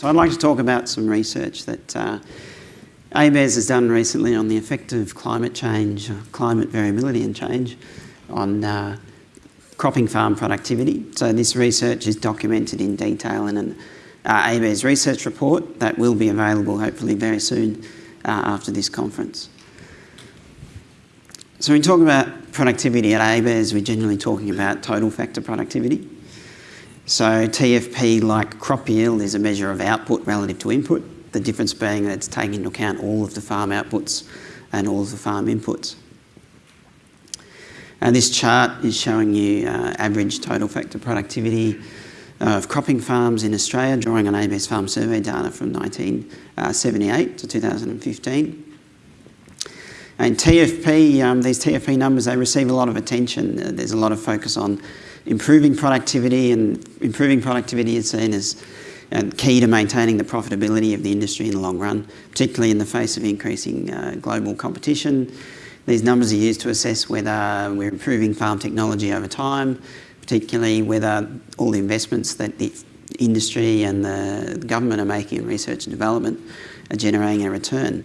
So I'd like to talk about some research that uh, ABARES has done recently on the effect of climate change, climate variability and change on uh, cropping farm productivity. So this research is documented in detail in an uh, ABARES research report that will be available hopefully very soon uh, after this conference. So when we talk about productivity at ABARES, we're generally talking about total factor productivity. So TFP, like crop yield, is a measure of output relative to input, the difference being that it's taking into account all of the farm outputs and all of the farm inputs. And this chart is showing you uh, average total factor productivity of cropping farms in Australia, drawing on ABS Farm Survey data from 1978 to 2015. And TFP, um, these TFP numbers, they receive a lot of attention. Uh, there's a lot of focus on improving productivity and improving productivity is seen as um, key to maintaining the profitability of the industry in the long run, particularly in the face of increasing uh, global competition. These numbers are used to assess whether we're improving farm technology over time, particularly whether all the investments that the industry and the government are making in research and development are generating a return.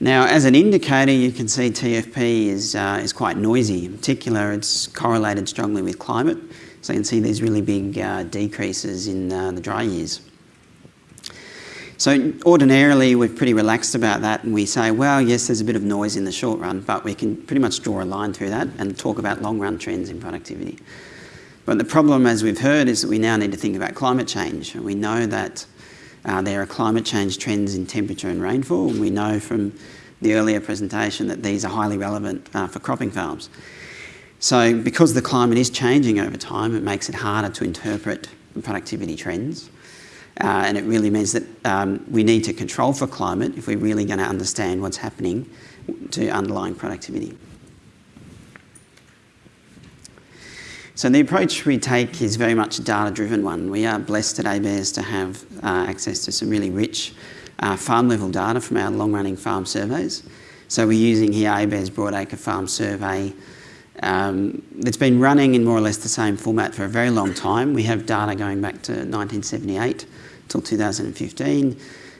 Now, as an indicator, you can see TFP is, uh, is quite noisy. In particular, it's correlated strongly with climate. So you can see these really big uh, decreases in uh, the dry years. So ordinarily, we're pretty relaxed about that and we say, well, yes, there's a bit of noise in the short run, but we can pretty much draw a line through that and talk about long run trends in productivity. But the problem, as we've heard, is that we now need to think about climate change. And we know that uh, there are climate change trends in temperature and rainfall. We know from the earlier presentation that these are highly relevant uh, for cropping farms. So because the climate is changing over time, it makes it harder to interpret productivity trends. Uh, and it really means that um, we need to control for climate if we're really going to understand what's happening to underlying productivity. So the approach we take is very much a data-driven one. We are blessed at ABARES to have uh, access to some really rich uh, farm-level data from our long-running farm surveys. So we're using here ABARES Broadacre Farm Survey um, it's been running in more or less the same format for a very long time. We have data going back to 1978 till 2015.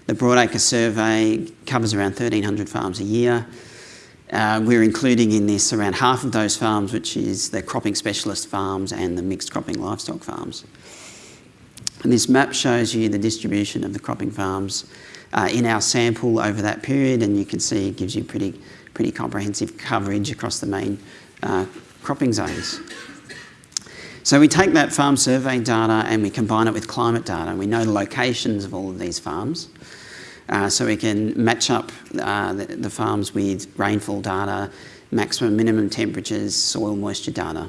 The Broadacre survey covers around 1,300 farms a year. Uh, we're including in this around half of those farms, which is the cropping specialist farms and the mixed cropping livestock farms. And this map shows you the distribution of the cropping farms uh, in our sample over that period, and you can see it gives you pretty, pretty comprehensive coverage across the main uh, cropping zones. So we take that farm survey data and we combine it with climate data. We know the locations of all of these farms. Uh, so we can match up uh, the, the, farms with rainfall data, maximum minimum temperatures, soil moisture data.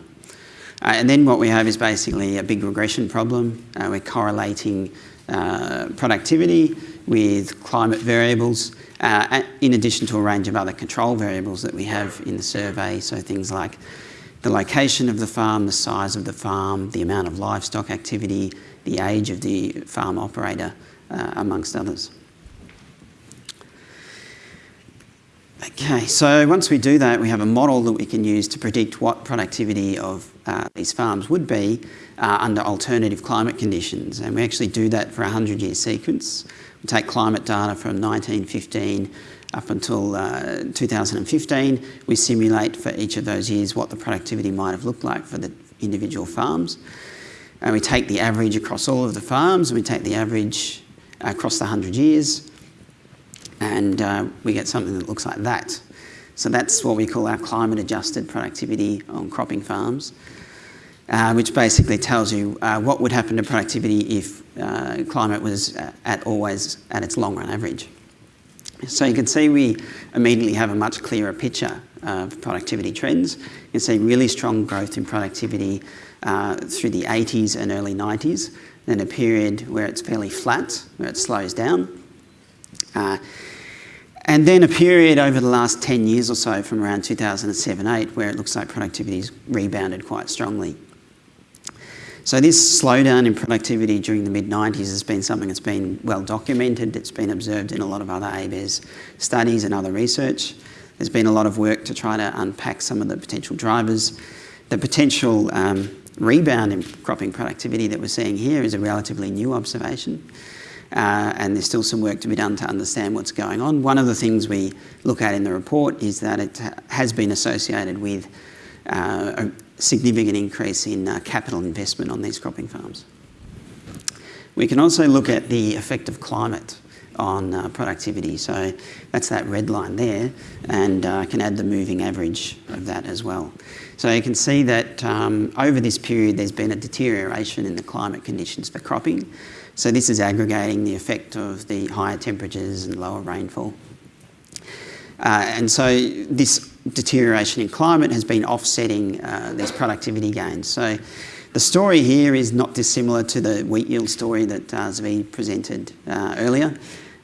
Uh, and then what we have is basically a big regression problem. Uh, we're correlating uh, productivity with climate variables, uh, in addition to a range of other control variables that we have in the survey. So things like the location of the farm, the size of the farm, the amount of livestock activity, the age of the farm operator, amongst others. Okay, so once we do that, we have a model that we can use to predict what productivity of uh, these farms would be uh, under alternative climate conditions. And we actually do that for a 100-year sequence. We take climate data from 1915 up until uh, 2015. We simulate for each of those years what the productivity might have looked like for the individual farms. And we take the average across all of the farms, and we take the average across the 100 years, and uh, we get something that looks like that. So that's what we call our climate adjusted productivity on cropping farms, uh, which basically tells you uh, what would happen to productivity if uh, climate was at always at its long run average. So you can see we immediately have a much clearer picture of productivity trends. You can see really strong growth in productivity uh, through the 80s and early 90s, then a period where it's fairly flat, where it slows down, uh, and then a period over the last 10 years or so from around 2007-8 where it looks like productivity's rebounded quite strongly. So this slowdown in productivity during the mid-90s has been something that's been well documented. It's been observed in a lot of other ABARES studies and other research. There's been a lot of work to try to unpack some of the potential drivers. The potential um, rebound in cropping productivity that we're seeing here is a relatively new observation. Uh, and there's still some work to be done to understand what's going on. One of the things we look at in the report is that it has been associated with uh, a significant increase in uh, capital investment on these cropping farms. We can also look at the effect of climate on uh, productivity. So that's that red line there, and I uh, can add the moving average of that as well. So you can see that um, over this period there's been a deterioration in the climate conditions for cropping. So this is aggregating the effect of the higher temperatures and lower rainfall. Uh, and so this deterioration in climate has been offsetting uh, these productivity gains. So the story here is not dissimilar to the wheat yield story that uh, Zvi presented uh, earlier.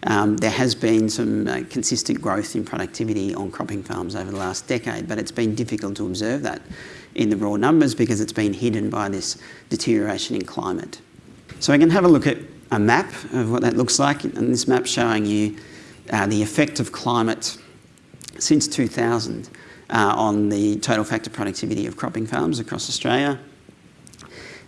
Um, there has been some uh, consistent growth in productivity on cropping farms over the last decade, but it's been difficult to observe that in the raw numbers because it's been hidden by this deterioration in climate. So we can have a look at a map of what that looks like, and this map showing you uh, the effect of climate since 2000 uh, on the total factor productivity of cropping farms across Australia.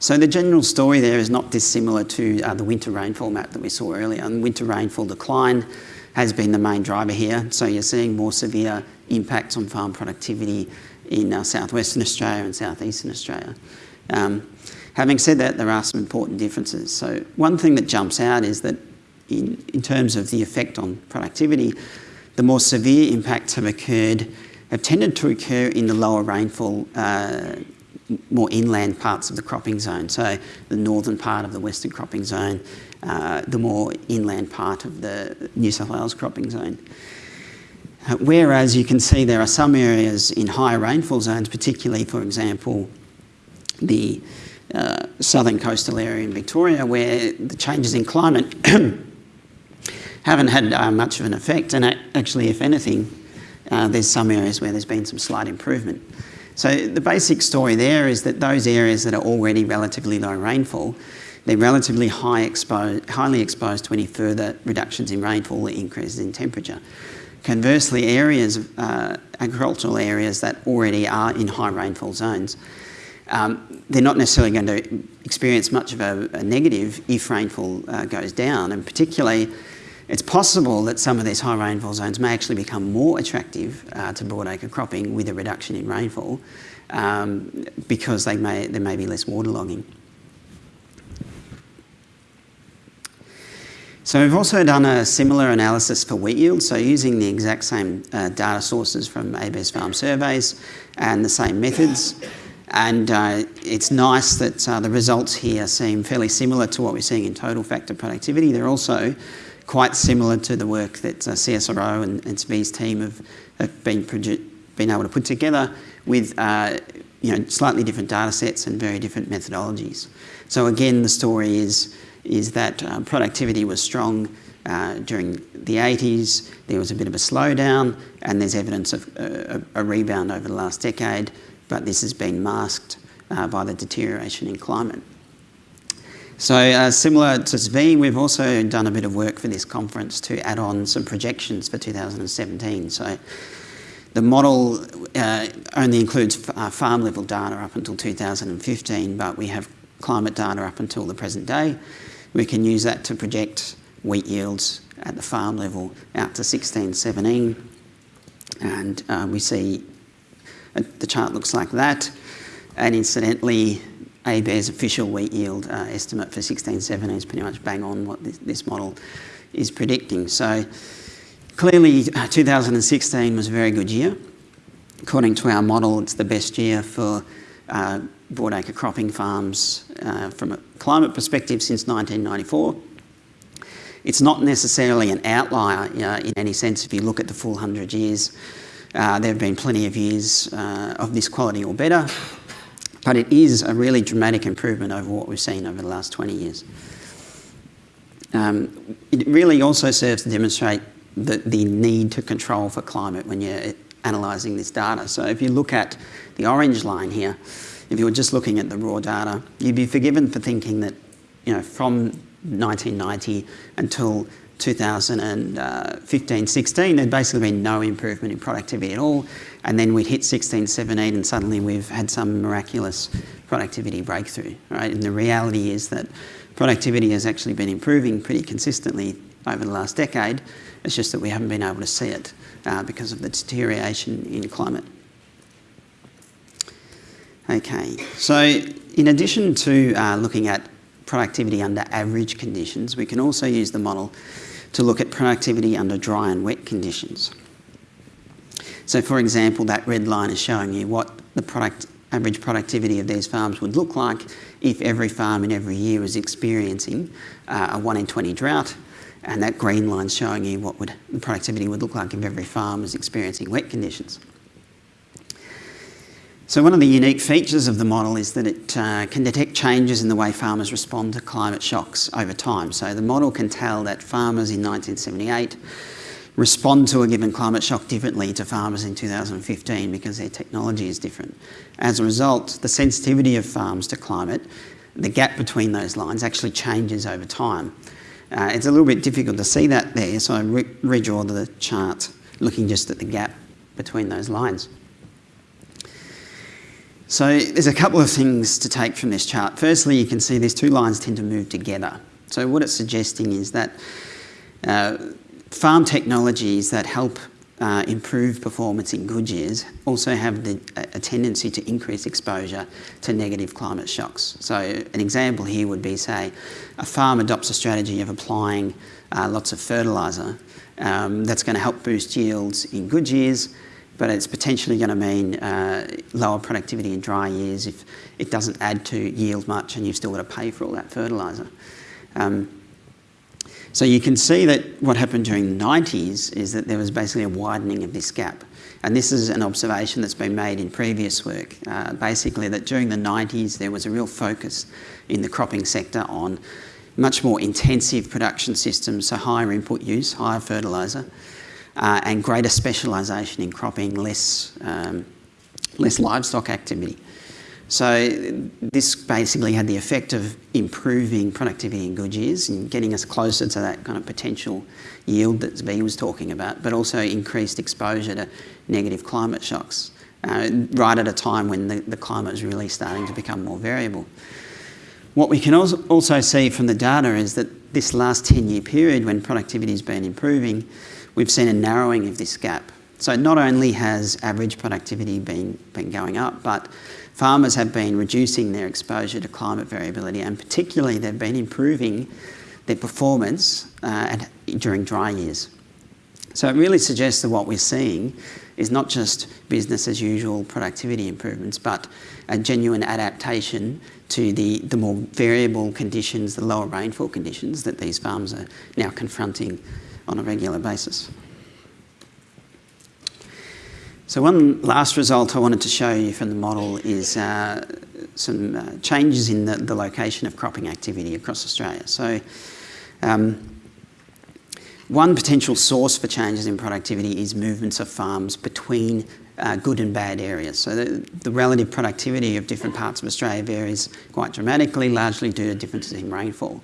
So the general story there is not dissimilar to uh, the winter rainfall map that we saw earlier. And winter rainfall decline has been the main driver here. So you're seeing more severe impacts on farm productivity in uh, southwestern Australia and southeastern Australia. Um, having said that, there are some important differences. So one thing that jumps out is that in, in terms of the effect on productivity, the more severe impacts have occurred, have tended to occur in the lower rainfall uh, more inland parts of the cropping zone. So the northern part of the western cropping zone, uh, the more inland part of the New South Wales cropping zone. Uh, whereas you can see there are some areas in higher rainfall zones, particularly, for example, the uh, southern coastal area in Victoria, where the changes in climate haven't had uh, much of an effect. And actually, if anything, uh, there's some areas where there's been some slight improvement. So the basic story there is that those areas that are already relatively low rainfall, they're relatively high exposed, highly exposed to any further reductions in rainfall or increases in temperature. Conversely, areas, uh, agricultural areas that already are in high rainfall zones, um, they're not necessarily going to experience much of a, a negative if rainfall uh, goes down, and particularly it's possible that some of these high rainfall zones may actually become more attractive uh, to broadacre cropping with a reduction in rainfall um, because they may, there may be less waterlogging. So we've also done a similar analysis for wheat yield, so using the exact same uh, data sources from ABS farm surveys and the same methods. And uh, it's nice that uh, the results here seem fairly similar to what we're seeing in total factor productivity. They're also quite similar to the work that uh, CSIRO and, and Zvi's team have, have been, been able to put together with uh, you know, slightly different data sets and very different methodologies. So again, the story is, is that uh, productivity was strong uh, during the 80s, there was a bit of a slowdown, and there's evidence of uh, a, a rebound over the last decade, but this has been masked uh, by the deterioration in climate. So uh, similar to Zvi, we've also done a bit of work for this conference to add on some projections for 2017. So the model uh, only includes uh, farm level data up until 2015, but we have climate data up until the present day. We can use that to project wheat yields at the farm level out to 16, 17. And uh, we see uh, the chart looks like that. And incidentally, ABARES official wheat yield uh, estimate for 16-17 is pretty much bang on what this, this model is predicting. So clearly uh, 2016 was a very good year. According to our model, it's the best year for uh, broadacre cropping farms uh, from a climate perspective since 1994. It's not necessarily an outlier uh, in any sense if you look at the full 100 years. Uh, there have been plenty of years of this quality or better, but it is a really dramatic improvement over what we've seen over the last 20 years. Um, it really also serves to demonstrate the, the need to control for climate when you're analysing this data. So if you look at the orange line here, if you were just looking at the raw data, you'd be forgiven for thinking that, you know, from 1990 until 2015, 16, there'd basically been no improvement in productivity at all. And then we'd hit 16, 17, and suddenly we've had some miraculous productivity breakthrough, right? And the reality is that productivity has actually been improving pretty consistently over the last decade. It's just that we haven't been able to see it uh, because of the deterioration in climate. Okay, so in addition to uh, looking at productivity under average conditions, we can also use the model to look at productivity under dry and wet conditions. So for example, that red line is showing you what the product, average productivity of these farms would look like if every farm in every year was experiencing uh, a 1 in 20 drought and that green line is showing you what would, the productivity would look like if every farm was experiencing wet conditions. So one of the unique features of the model is that it uh, can detect changes in the way farmers respond to climate shocks over time. So the model can tell that farmers in 1978 respond to a given climate shock differently to farmers in 2015 because their technology is different. As a result, the sensitivity of farms to climate, the gap between those lines actually changes over time. Uh, it's a little bit difficult to see that there, so I re redraw the chart looking just at the gap between those lines. So there's a couple of things to take from this chart. Firstly, you can see these two lines tend to move together. So what it's suggesting is that uh, farm technologies that help uh, improve performance in good years also have the, a tendency to increase exposure to negative climate shocks. So an example here would be, say, a farm adopts a strategy of applying uh, lots of fertiliser um, that's going to help boost yields in good years, but it's potentially going to mean uh, lower productivity in dry years if it doesn't add to yield much and you've still got to pay for all that fertiliser. Um, so you can see that what happened during the 90s is that there was basically a widening of this gap. And this is an observation that's been made in previous work. Uh, basically that during the 90s there was a real focus in the cropping sector on much more intensive production systems, so higher input use, higher fertiliser, uh, and greater specialisation in cropping, less, um, less livestock activity. So this basically had the effect of improving productivity in good years and getting us closer to that kind of potential yield that Zvi was talking about, but also increased exposure to negative climate shocks, uh, right at a time when the, the climate is really starting to become more variable. What we can also see from the data is that this last 10-year period when productivity has been improving, we've seen a narrowing of this gap. So not only has average productivity been, been going up, but farmers have been reducing their exposure to climate variability and particularly they've been improving their performance uh, during dry years. So it really suggests that what we're seeing is not just business as usual productivity improvements, but a genuine adaptation to the, the more variable conditions, the lower rainfall conditions that these farms are now confronting on a regular basis. So one last result I wanted to show you from the model is uh, some uh, changes in the, the, location of cropping activity across Australia. So um, one potential source for changes in productivity is movements of farms between uh, good and bad areas. So the, the, relative productivity of different parts of Australia varies quite dramatically, largely due to differences in rainfall.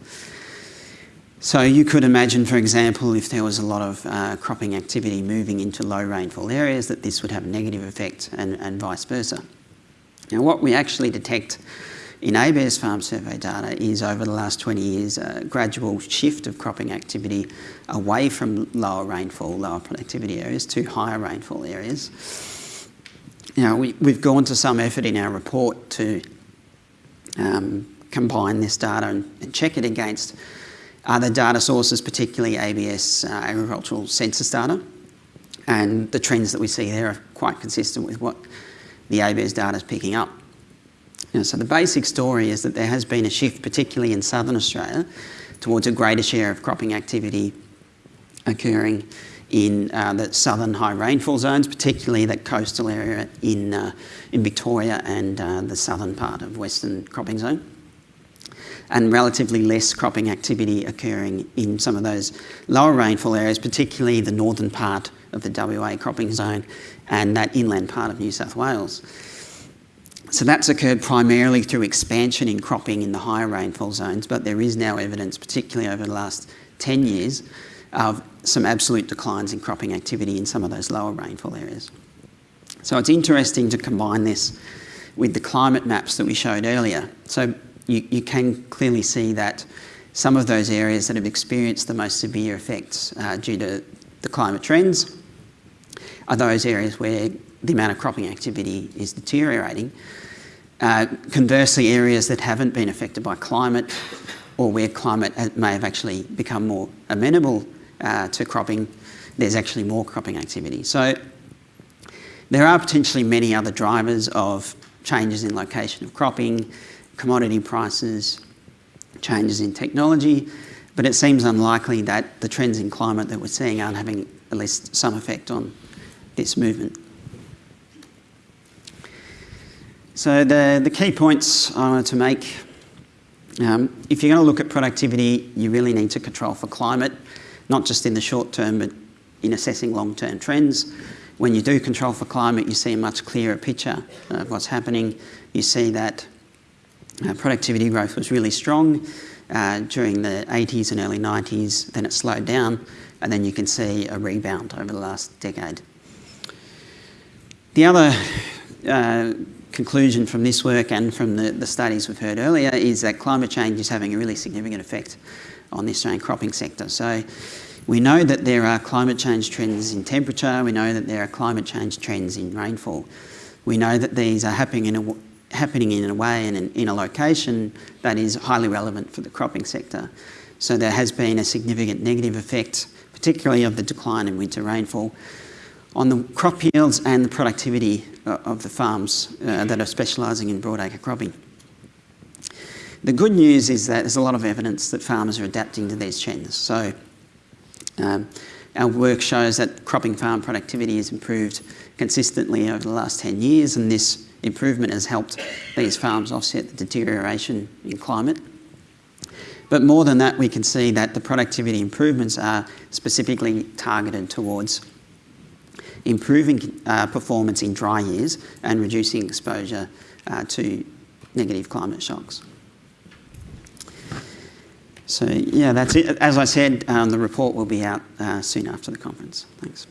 So you could imagine, for example, if there was a lot of uh, cropping activity moving into low rainfall areas, that this would have a negative effect and, and vice versa. Now what we actually detect in ABARES farm survey data is over the last 20 years a gradual shift of cropping activity away from lower rainfall, lower productivity areas to higher rainfall areas. Now we, have gone to some effort in our report to um, combine this data and, and check it against other data sources, particularly ABS uh, agricultural census data. And the trends that we see there are quite consistent with what the ABS data is picking up. You know, so the basic story is that there has been a shift, particularly in southern Australia, towards a greater share of cropping activity occurring in uh, the southern high rainfall zones, particularly that coastal area in, uh, in Victoria and uh, the southern part of western cropping zone and relatively less cropping activity occurring in some of those lower rainfall areas, particularly the northern part of the WA cropping zone and that inland part of New South Wales. So that's occurred primarily through expansion in cropping in the higher rainfall zones, but there is now evidence, particularly over the last 10 years, of some absolute declines in cropping activity in some of those lower rainfall areas. So it's interesting to combine this with the climate maps that we showed earlier. So you, you can clearly see that some of those areas that have experienced the most severe effects uh, due to the climate trends are those areas where the amount of cropping activity is deteriorating. Uh, conversely, areas that haven't been affected by climate or where climate may have actually become more amenable uh, to cropping, there's actually more cropping activity. So there are potentially many other drivers of changes in location of cropping, commodity prices, changes in technology, but it seems unlikely that the trends in climate that we're seeing aren't having at least some effect on this movement. So the, the key points I wanted to make, um, if you're going to look at productivity, you really need to control for climate, not just in the short term, but in assessing long-term trends. When you do control for climate, you see a much clearer picture of what's happening. You see that uh, productivity growth was really strong uh, during the 80s and early 90s, then it slowed down, and then you can see a rebound over the last decade. The other uh, conclusion from this work and from the, the studies we've heard earlier is that climate change is having a really significant effect on the Australian cropping sector. So we know that there are climate change trends in temperature, we know that there are climate change trends in rainfall. We know that these are happening in a, happening in a way and in, in a location that is highly relevant for the cropping sector. So there has been a significant negative effect, particularly of the decline in winter rainfall, on the crop yields and the productivity uh, of the farms uh, that are specialising in broadacre cropping. The good news is that there's a lot of evidence that farmers are adapting to these trends. So um, our work shows that cropping farm productivity has improved consistently over the last 10 years and this improvement has helped these farms offset the deterioration in climate. But more than that, we can see that the productivity improvements are specifically targeted towards improving uh, performance in dry years and reducing exposure uh, to negative climate shocks. So yeah, that's it. As I said, um, the report will be out uh, soon after the conference. Thanks.